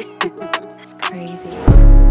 it's crazy.